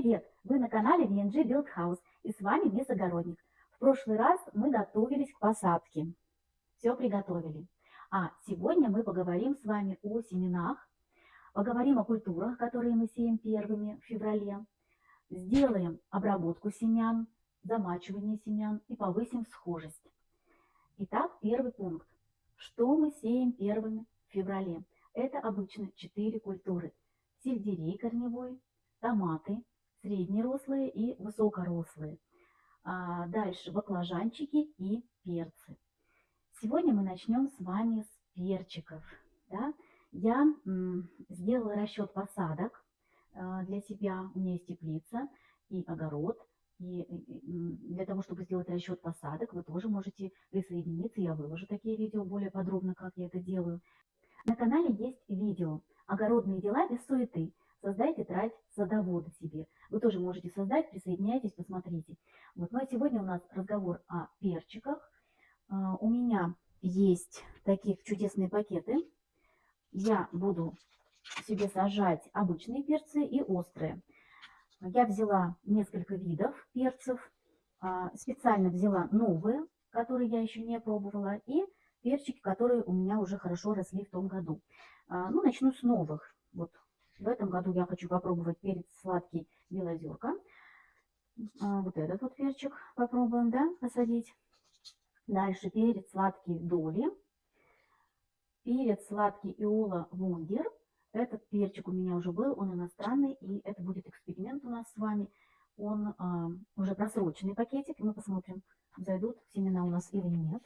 привет! Вы на канале VNG Build House и с вами Мисс Огородник. В прошлый раз мы готовились к посадке. Все приготовили. А сегодня мы поговорим с вами о семенах, поговорим о культурах, которые мы сеем первыми в феврале, сделаем обработку семян, замачивание семян и повысим схожесть. Итак, первый пункт. Что мы сеем первыми в феврале? Это обычно 4 культуры. Сельдерей корневой, томаты, среднерослые и высокорослые. А дальше баклажанчики и перцы. Сегодня мы начнем с вами с перчиков. Да? Я сделала расчет посадок а, для себя. У меня есть теплица и огород. И для того, чтобы сделать расчет посадок, вы тоже можете присоединиться. Я выложу такие видео более подробно, как я это делаю. На канале есть видео «Огородные дела без суеты». Создайте тетрадь садовода себе. Вы тоже можете создать, присоединяйтесь, посмотрите. Вот. Ну а сегодня у нас разговор о перчиках. А, у меня есть такие чудесные пакеты. Я буду себе сажать обычные перцы и острые. Я взяла несколько видов перцев. А, специально взяла новые, которые я еще не пробовала, и перчики, которые у меня уже хорошо росли в том году. А, ну, начну с новых. Вот в этом году я хочу попробовать перец сладкий белозерка. А, вот этот вот перчик попробуем, да, посадить. Дальше перец сладкий доли. Перец сладкий иола вундер. Этот перчик у меня уже был, он иностранный, и это будет эксперимент у нас с вами. Он а, уже просроченный пакетик, мы посмотрим, зайдут семена у нас или нет.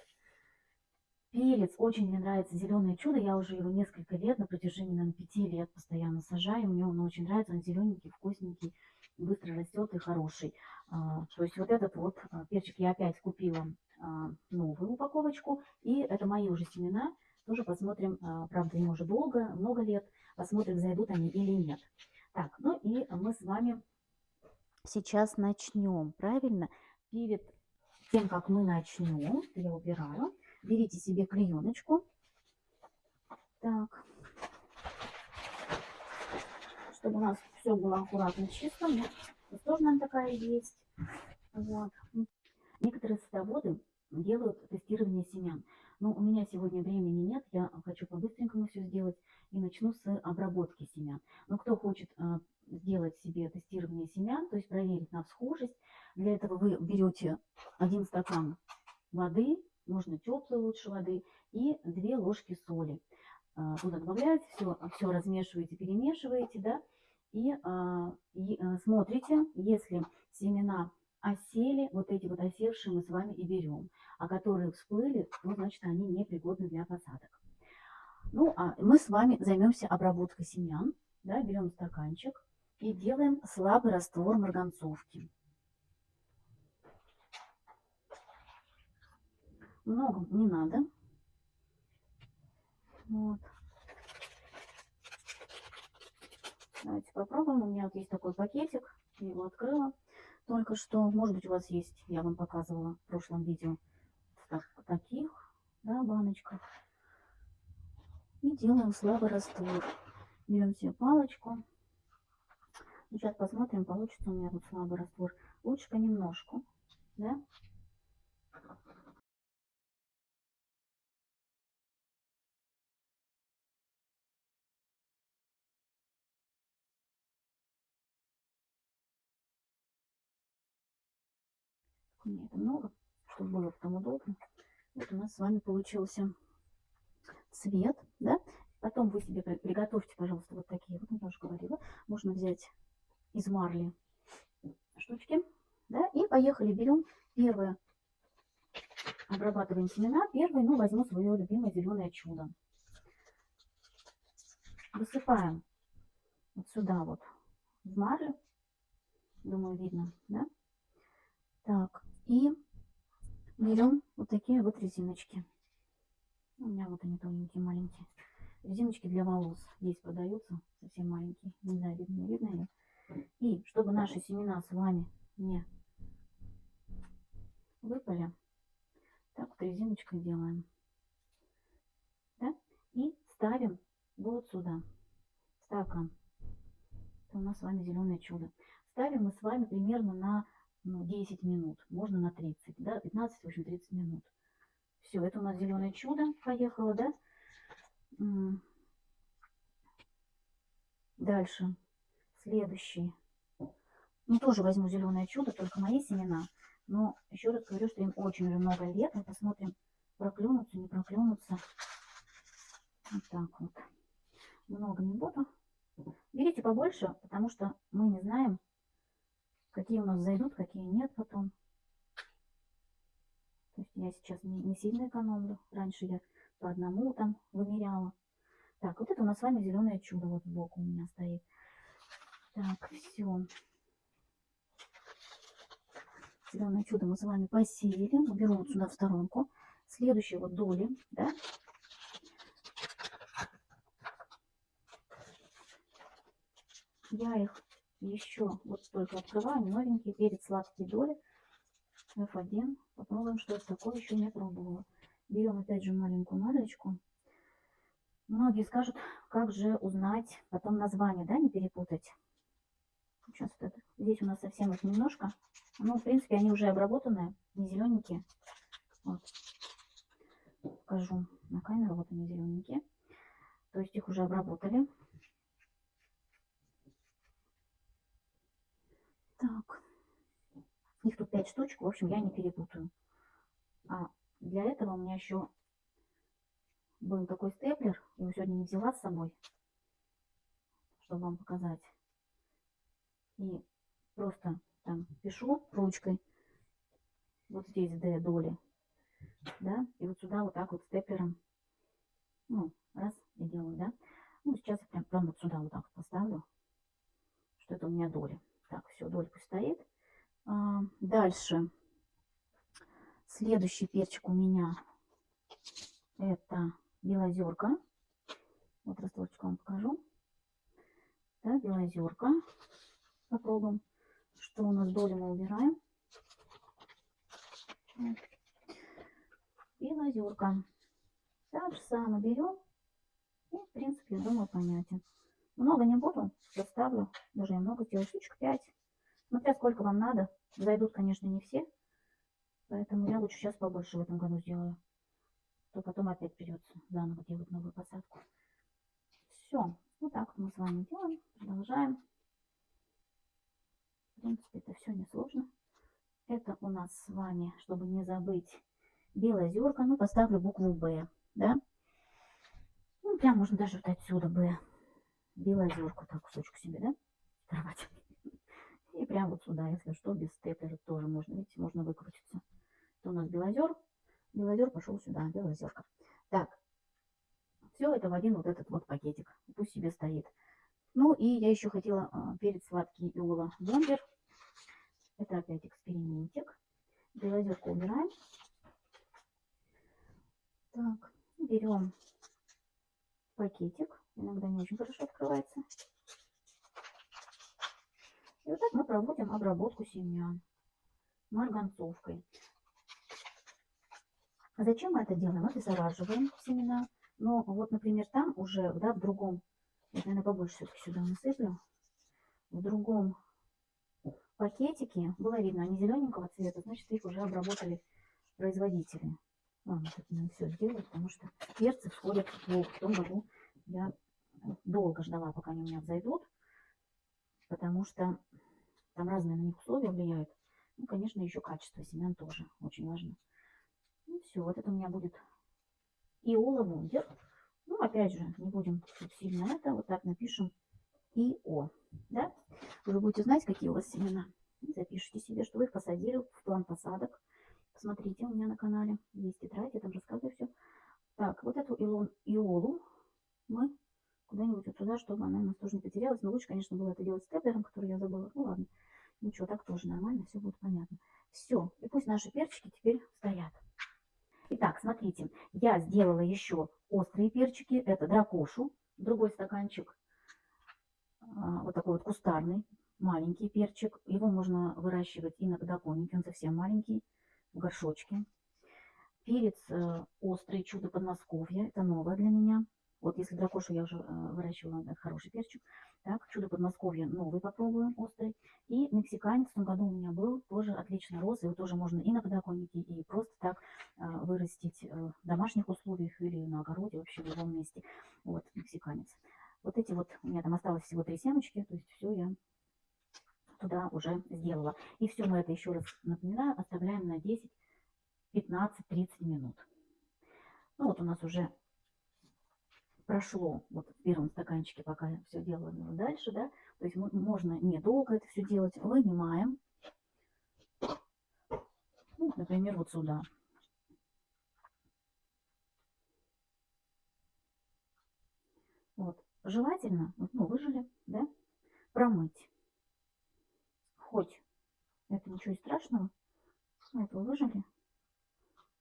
Перец, очень мне нравится зеленое чудо, я уже его несколько лет, на протяжении, наверное, пяти лет постоянно сажаю, мне он очень нравится, он зелененький, вкусненький, быстро растет и хороший. А, то есть вот этот вот а, перчик я опять купила а, новую упаковочку, и это мои уже семена, тоже посмотрим, правда, им уже долго, много лет, посмотрим, зайдут они или нет. Так, ну и мы с вами сейчас начнем, правильно? Перед тем, как мы начнем, я убираю, берите себе клееночку. Так. Чтобы у нас все было аккуратно чисто. Нет, тоже нам такая есть. Вот. Некоторые садоводы делают тестирование семян. Но у меня сегодня времени нет, я хочу по-быстренькому все сделать и начну с обработки семян. Но кто хочет а, сделать себе тестирование семян, то есть проверить на всхожесть, для этого вы берете один стакан воды, можно теплой лучше воды, и 2 ложки соли. А, туда добавляете, все, все размешиваете, перемешиваете, да, и, а, и а, смотрите, если семена осели, вот эти вот осевшие мы с вами и берем, а которые всплыли, то значит они непригодны для посадок. Ну, а мы с вами займемся обработкой семян, да, берем стаканчик и делаем слабый раствор марганцовки. Много не надо. Вот. Давайте попробуем. У меня вот есть такой пакетик. Я его открыла только что. Может быть, у вас есть, я вам показывала в прошлом видео, в таких да, баночках. И делаем слабый раствор. Берем себе палочку. Сейчас посмотрим, получится у меня тут слабый раствор. Лучше понемножку. Да? Мне это много, чтобы было потом удобно. Вот у нас с вами получился цвет, да. Потом вы себе приготовьте, пожалуйста, вот такие, вот я уже говорила. Можно взять из марли штучки, да. И поехали, берем первое, обрабатываем семена. Первый, ну, возьму свое любимое зеленое чудо. Высыпаем вот сюда вот в марлю. Думаю, видно, да? Так, и берем вот такие вот резиночки. У меня вот они тоненькие, маленькие. Резиночки для волос здесь продаются, совсем маленькие. Не знаю, видно, не видно ее. И чтобы наши семена с вами не выпали, так вот резиночкой делаем. Да? И ставим вот сюда стакан. Это у нас с вами зеленое чудо. ставим мы с вами примерно на ну, 10 минут, можно на 30, да, 15, в общем, 30 минут. Все, это у нас зеленое чудо поехало, да. Дальше, следующий. Ну, тоже возьму зеленое чудо, только мои семена. Но еще раз говорю, что им очень много лет. Мы посмотрим, проклюнутся, не проклюнутся. Вот так вот. Много не буду. Берите побольше, потому что мы не знаем, какие у нас зайдут, какие нет потом. То есть я сейчас не, не сильно экономлю. Раньше я по одному там вымеряла. Так, вот это у нас с вами зеленое чудо вот сбоку у меня стоит. Так, все. Зеленое чудо мы с вами посеяли. Уберу вот сюда в сторонку. Следующие вот доли, да, я их еще вот только открываю, новенькие, перец сладкие доли. F1. Попробуем, что это такое, еще не пробовала. Берем опять же маленькую марлечку. Многие скажут, как же узнать потом название, да, не перепутать. Сейчас вот это. Здесь у нас совсем их немножко. Ну, в принципе, они уже обработанные, не зелененькие. Вот. Покажу на камеру, вот они зелененькие. То есть их уже обработали. Так. Их тут 5 штучек, в общем, я не перепутаю. А для этого у меня еще был такой степлер. Его сегодня не взяла с собой, чтобы вам показать. И просто там пишу ручкой. Вот здесь D доли. Да, и вот сюда вот так вот степлером. Ну, раз, и делаю, да. Ну, сейчас я прям, прям вот сюда вот так поставлю, что это у меня доли. Так, все, долька стоит. А, дальше. Следующий перчик у меня это белозерка. Вот росточку вам покажу. Да, белозерка. Попробуем. Что у нас доли мы убираем. Белозерка. Так же самое берем. И, в принципе, я думаю, понятен. Много не буду, заставлю, даже немного сделаю, штучек 5. Смотря сколько вам надо. Зайдут, конечно, не все. Поэтому я лучше сейчас побольше в этом году сделаю. То потом опять придется заново делать новую посадку. Все. Вот так мы с вами делаем. Продолжаем. В принципе, это все несложно. Это у нас с вами, чтобы не забыть, белая зерка. Ну, поставлю букву Б. Да? Ну, прям можно даже вот отсюда Б белозерку, так кусочек себе, да, оторвать. И прям вот сюда, если что, без степлера тоже можно, видите, можно выкрутиться. Это у нас белозер, белозер пошел сюда, белозерка. Так, все это в один вот этот вот пакетик, пусть себе стоит. Ну и я еще хотела а, перец сладкий Иола бомбер. Это опять экспериментик. Белозерку убираем. Так, берем пакетик иногда не очень хорошо открывается. И вот так мы проводим обработку семян марганцовкой. Зачем мы это делаем? Обеззараживаем семена. Но вот, например, там уже, да, в другом, я, наверное, побольше все-таки сюда насыплю, в другом пакетике было видно, они зелененького цвета, значит, их уже обработали производители. Ладно, тут не все сделаю, потому что перцы всходят в том году я долго ждала, пока они у меня взойдут, потому что там разные на них условия влияют. Ну, конечно, еще качество семян тоже очень важно. Ну, все, вот это у меня будет Иола Вундер. Ну, опять же, не будем сильно это, вот так напишем ИО, да? Вы будете знать, какие у вас семена. Запишите себе, что вы их посадили в план посадок. Посмотрите у меня на канале, есть тетрадь, я там рассказываю все. Так, вот эту Иолу мы куда-нибудь вот сюда, чтобы она у нас тоже не потерялась. Но лучше, конечно, было это делать степлером, который я забыла. Ну ладно, ничего, так тоже нормально, все будет понятно. Все, и пусть наши перчики теперь стоят. Итак, смотрите, я сделала еще острые перчики. Это дракошу, другой стаканчик, а, вот такой вот кустарный, маленький перчик. Его можно выращивать и на подоконнике, он совсем маленький, в горшочке. Перец э, острый, чудо Подмосковья, это новое для меня. Вот если дракошу я уже э, выращивала, это хороший перчик. Так, чудо Подмосковья новый попробую, острый. И мексиканец в том году у меня был, тоже отлично рос. Его тоже можно и на подоконнике, и просто так э, вырастить э, в домашних условиях или на огороде, вообще в любом месте. Вот, мексиканец. Вот эти вот, у меня там осталось всего три семечки, то есть все я туда уже сделала. И все мы это еще раз напоминаю, оставляем на 10, 15, 30 минут. Ну вот у нас уже прошло вот в первом стаканчике, пока все делаю дальше, да, то есть можно недолго это все делать, вынимаем, ну, например, вот сюда. Вот, желательно, ну, выжили, да, промыть. Хоть это ничего страшного, вот вы выжили.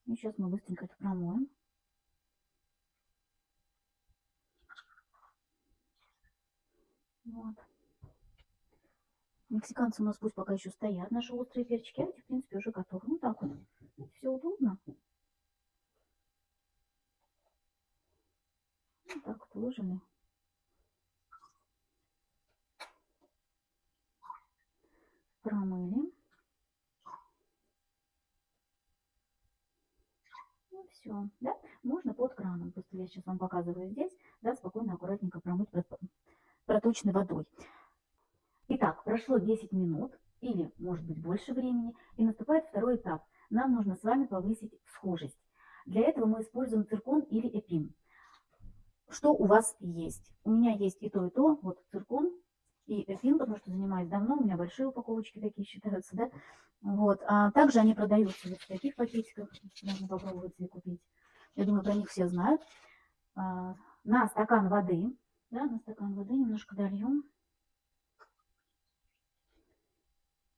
И сейчас мы быстренько это промоем. Вот. Мексиканцы у нас пусть пока еще стоят, наши острые перчики, а эти, в принципе, уже готовы. Ну, так вот, все удобно. Вот так вот выжили. Промыли. Ну, все, да? Можно под краном. Просто я сейчас вам показываю здесь, да, спокойно, аккуратненько промыть проточной водой. Итак, прошло 10 минут или, может быть, больше времени, и наступает второй этап. Нам нужно с вами повысить схожесть. Для этого мы используем циркон или эпин. Что у вас есть? У меня есть и то, и то. Вот циркон и эпин, потому что занимаюсь давно. У меня большие упаковочки такие считаются, да? Вот. А также они продаются вот в таких пакетиках. Можно попробовать и купить. Я думаю, про них все знают. А, на стакан воды да, на стакан воды немножко дольем.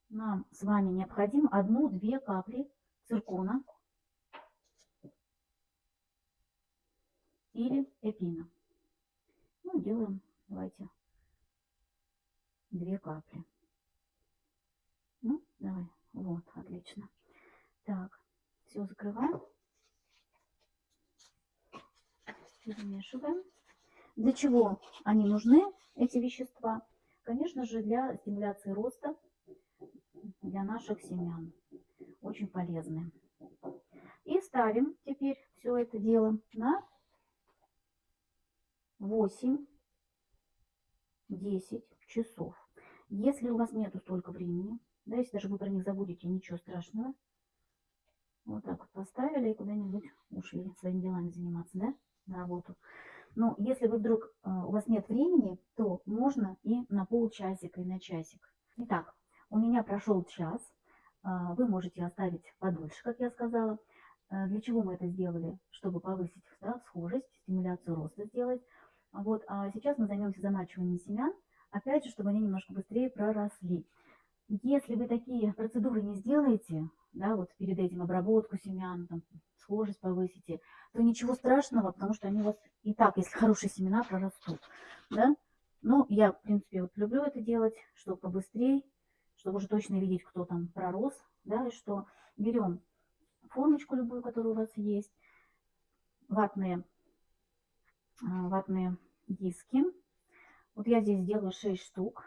Нам с вами необходимо одну-две капли циркона или эпина. Ну, делаем, давайте, две капли. Ну, давай, вот, отлично. Так, все закрываем. Перемешиваем. Для чего они нужны, эти вещества? Конечно же, для стимуляции роста, для наших семян. Очень полезны. И ставим теперь все это дело на 8-10 часов. Если у вас нету столько времени, да, если даже вы про них забудете, ничего страшного. Вот так вот поставили и куда-нибудь ушли своими делами заниматься, да, на работу. Но если вы вдруг, э, у вас нет времени, то можно и на полчасика, и на часик. Итак, у меня прошел час. Э, вы можете оставить подольше, как я сказала. Э, для чего мы это сделали? Чтобы повысить да, схожесть, стимуляцию роста сделать. Вот, а сейчас мы займемся замачиванием семян. Опять же, чтобы они немножко быстрее проросли. Если вы такие процедуры не сделаете, да, вот перед этим обработку семян, там, схожесть повысите, то ничего страшного, потому что они у вас и так, если хорошие семена, прорастут. Да? Но я, в принципе, вот люблю это делать, чтобы побыстрее, чтобы уже точно видеть, кто там пророс. Да, и что берем формочку любую, которая у вас есть, ватные, а, ватные диски. Вот я здесь сделаю 6 штук.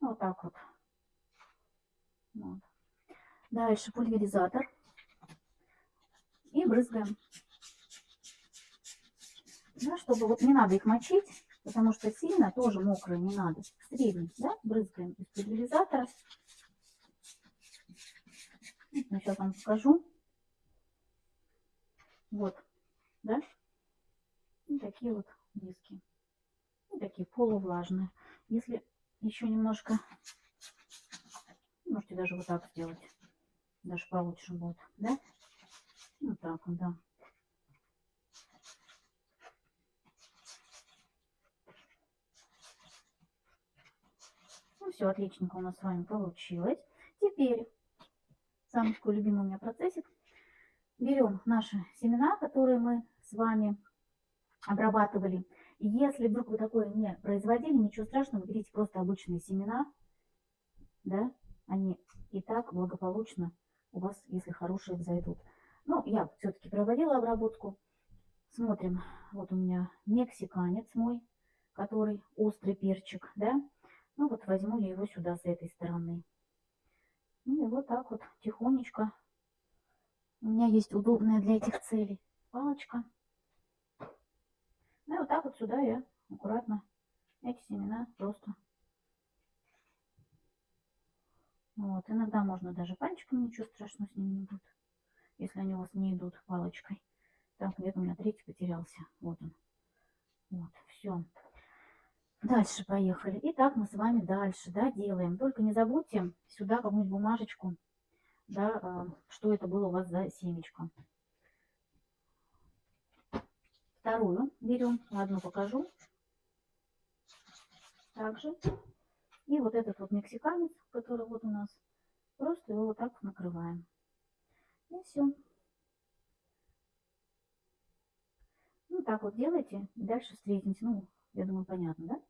Вот так вот. вот. Дальше пульверизатор. И брызгаем. Да, чтобы вот не надо их мочить, потому что сильно тоже мокрые не надо. Средний, да, брызгаем из пульверизатора. Сейчас вам покажу. Вот, да, и такие вот диски. И такие полувлажные. Если еще немножко, можете даже вот так сделать даже получше будет, да? Вот так вот, да. Ну все, отличненько у нас с вами получилось. Теперь самый такой любимый у меня процессик. Берем наши семена, которые мы с вами обрабатывали. Если вдруг вы такое не производили, ничего страшного, берите просто обычные семена, да, они и так благополучно у вас, если хорошие, взойдут. Ну, я все-таки проводила обработку. Смотрим, вот у меня мексиканец мой, который острый перчик, да. Ну вот возьму я его сюда с этой стороны. Ну и вот так вот тихонечко. У меня есть удобная для этих целей палочка. Ну и вот так вот сюда я аккуратно эти семена просто. Вот, иногда можно даже пальчиком, ничего страшного с ними не будет, если они у вас не идут палочкой. Так, где-то у меня третий потерялся. Вот он. Вот, все. Дальше поехали. Итак, мы с вами дальше, да, делаем. Только не забудьте сюда какую-нибудь бумажечку, да, а, что это было у вас за семечко. Вторую берем, одну покажу. Также. И вот этот вот мексиканец, который вот у нас, просто его вот так накрываем. И все. Ну, так вот делайте. Дальше встретимся. Ну, я думаю, понятно, да?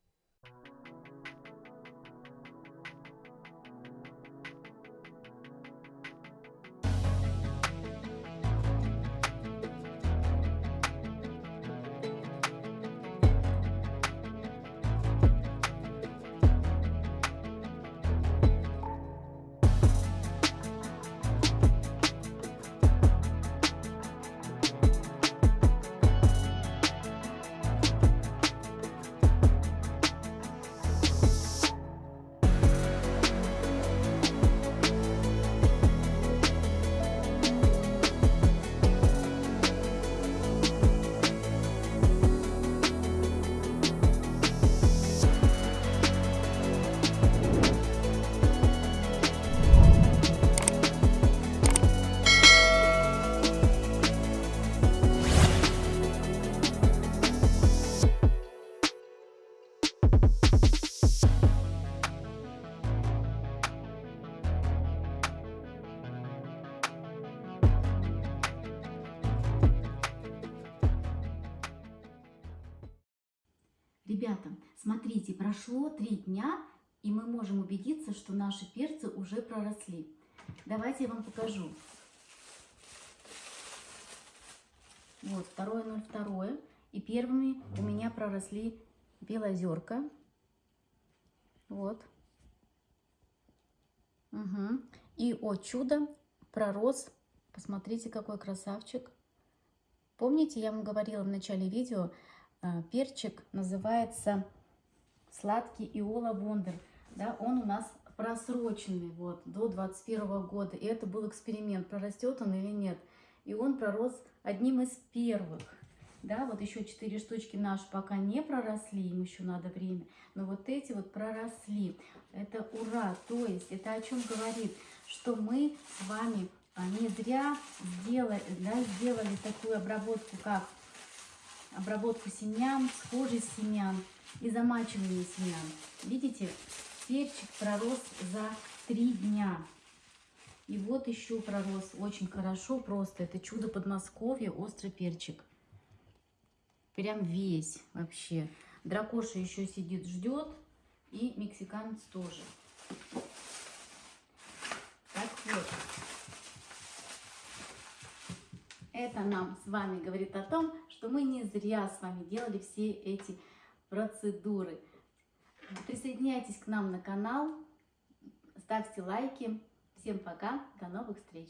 Ребята, смотрите, прошло три дня, и мы можем убедиться, что наши перцы уже проросли. Давайте я вам покажу. Вот, второе, ноль, второе. И первыми у меня проросли белозерка. Вот. Угу. И, о чудо, пророс. Посмотрите, какой красавчик. Помните, я вам говорила в начале видео, перчик называется сладкий Иола Вондер. Да, он у нас просроченный вот, до 21 года. И это был эксперимент, прорастет он или нет. И он пророс одним из первых. Да, вот еще четыре штучки наши пока не проросли, им еще надо время. Но вот эти вот проросли. Это ура! То есть это о чем говорит? Что мы с вами а, не зря сделали, да, сделали такую обработку, как обработку семян, схожий семян и замачивание семян. Видите, перчик пророс за три дня. И вот еще пророс очень хорошо, просто это чудо Подмосковья, острый перчик. Прям весь вообще. Дракоша еще сидит, ждет. И мексиканец тоже. Так вот. Это нам с вами говорит о том, что мы не зря с вами делали все эти процедуры. Присоединяйтесь к нам на канал, ставьте лайки. Всем пока, до новых встреч!